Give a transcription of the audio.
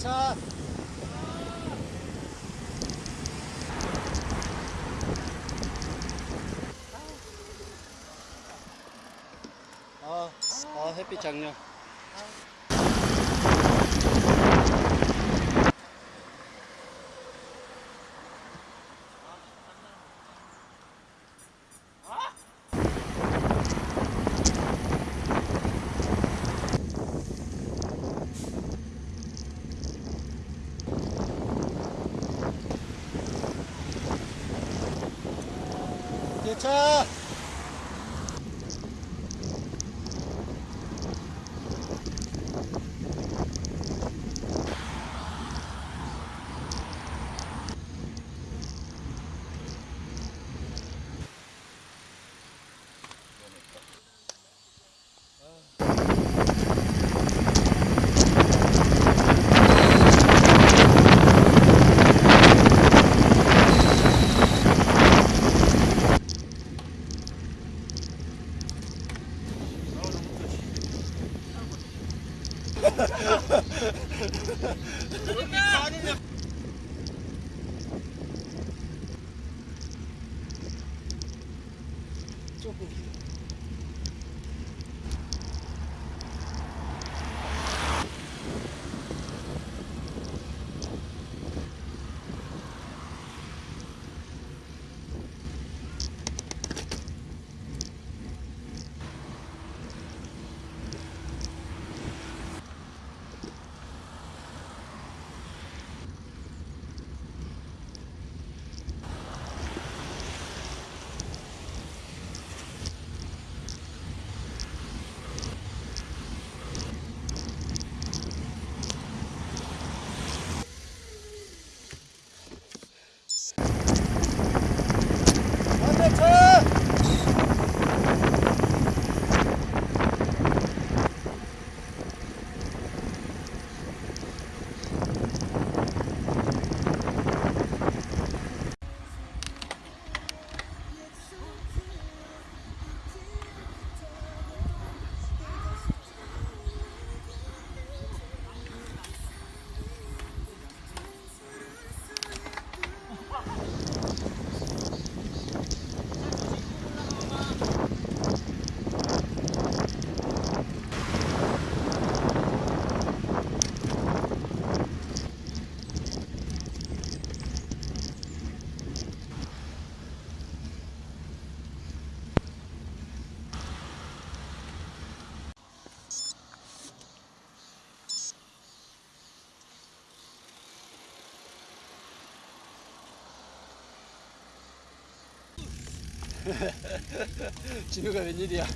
차. 아, 아 햇빛 장렬. 차. 조금 진우가 웬일이야?